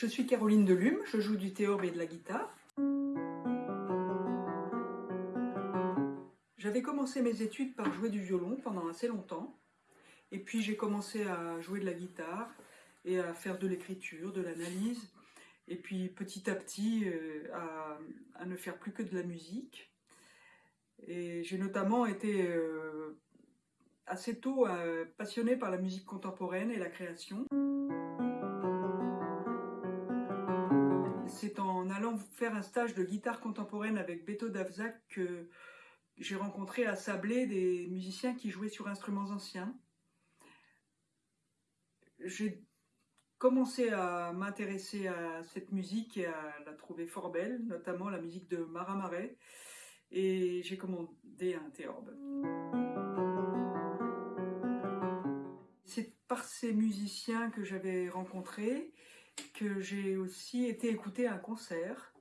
Je suis Caroline Delume, je joue du théorbe et de la guitare. J'avais commencé mes études par jouer du violon pendant assez longtemps. Et puis j'ai commencé à jouer de la guitare et à faire de l'écriture, de l'analyse. Et puis petit à petit euh, à, ne faire plus que de la musique. Et j'ai notamment été euh, assez tôt euh, passionnée par la musique contemporaine et la création. C'est en allant faire un stage de guitare contemporaine avec Beto Davzak que j'ai rencontré à Sablé des musiciens qui jouaient sur instruments anciens. J'ai commencé à m'intéresser à cette musique et à la trouver fort belle, notamment la musique de Mara Marais, et j'ai commandé un théorbe. C'est par ces musiciens que j'avais rencontrés que j'ai aussi été écouter un concert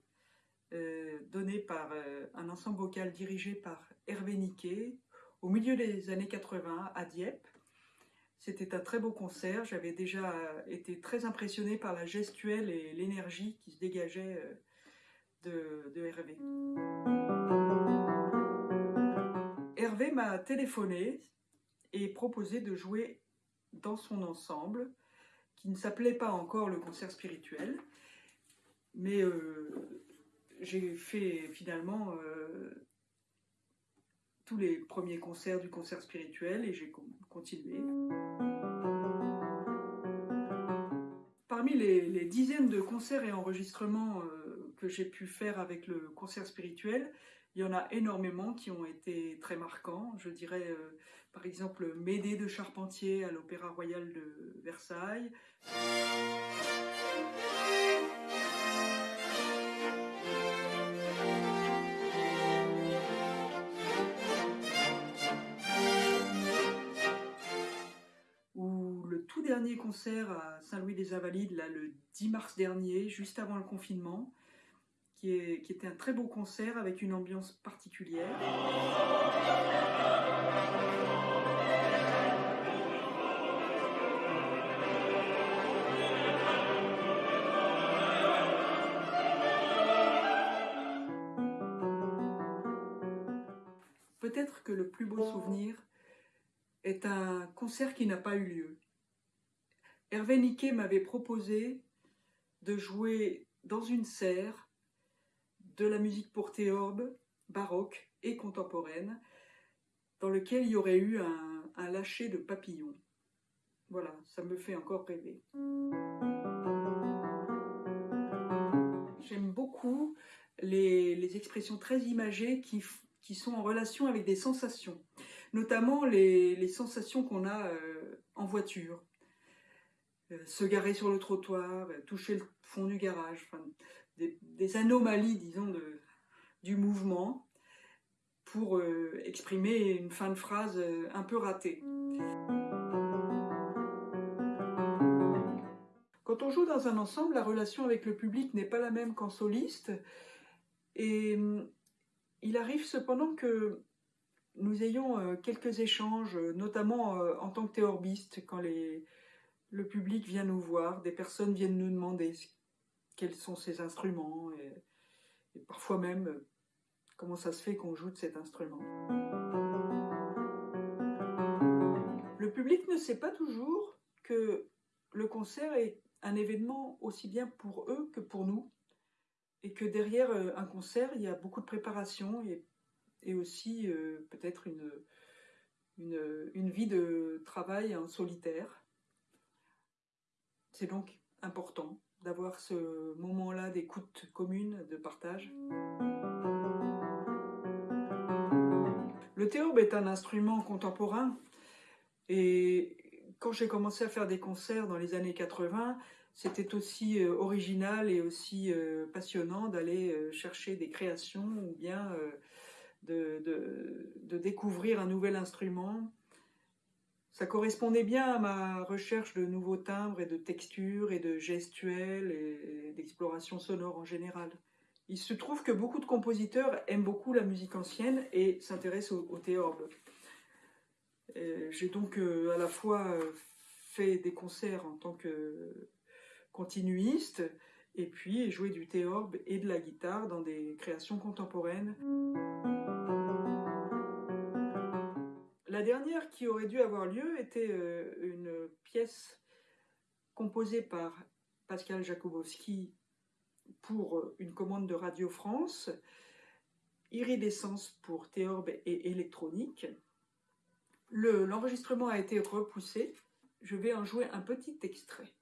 euh, donné par euh, un ensemble vocal dirigé par Hervé Niquet au milieu des années 80 à Dieppe. C'était un très beau concert, j'avais déjà été très impressionnée par la gestuelle et l'énergie qui se dégageait euh, de, de Hervé. Hervé m'a téléphoné et proposé de jouer dans son ensemble qui ne s'appelait pas encore le concert spirituel, mais euh, j'ai fait finalement euh, tous les premiers concerts du concert spirituel et j'ai continué. Parmi les, dizaines de concerts et enregistrements euh, que j'ai pu faire avec le concert spirituel, il y en a énormément qui ont été très marquants. Je dirais par exemple Médée de Charpentier à l'Opéra Royal de Versailles. Ou le tout dernier concert à Saint-Louis-des-Invalides, là, le 10 mars dernier, juste avant le confinement, qui, était un très beau concert avec une ambiance particulière. Peut-être que le plus beau souvenir est un concert qui n'a pas eu lieu. Hervé Niquet m'avait proposé de jouer dans une serre de la musique pour théorbe, baroque et contemporaine, dans lequel il y aurait eu un, lâcher de papillons. Voilà, ça me fait encore rêver. J'aime beaucoup les, expressions très imagées qui, sont en relation avec des sensations, notamment les, sensations qu'on a euh, en voiture. Euh, se garer sur le trottoir, euh, toucher le fond du garage, des, anomalies, disons, du mouvement pour euh, exprimer une fin de phrase euh, un peu ratée. Quand on joue dans un ensemble, la relation avec le public n'est pas la même qu'en soliste. Et mm, il arrive cependant que nous ayons euh, quelques échanges, notamment en tant que théorbiste, quand le public vient nous voir, des personnes viennent nous demander quels sont ces instruments et, parfois même euh, comment ça se fait qu'on joue de cet instrument. Le public ne sait pas toujours que le concert est un événement aussi bien pour eux que pour nous et que derrière euh, un concert, il y a beaucoup de préparation et, aussi euh, peut-être une, vie de travail en solitaire. C'est donc important d'avoir ce moment-là d'écoute commune, de partage. Le théorbe est un instrument contemporain et quand j'ai commencé à faire des concerts dans les années 80, c'était aussi euh, original et aussi euh, passionnant d'aller euh, chercher des créations ou bien de, de, découvrir un nouvel instrument ça correspondait bien à ma recherche de nouveaux timbres et de textures et de gestuels et d'exploration sonore en général. Il se trouve que beaucoup de compositeurs aiment beaucoup la musique ancienne et s'intéressent au, théorbe. J'ai donc euh, à la fois fait des concerts en tant que continuiste et puis jouer du théorbe et de la guitare dans des créations contemporaines. La dernière qui aurait dû avoir lieu était euh, une pièce composée par Pascal Jakubowski pour une commande de Radio France, Iridescence pour théorbe et électronique. L'enregistrement a été repoussé. Je vais en jouer un petit extrait.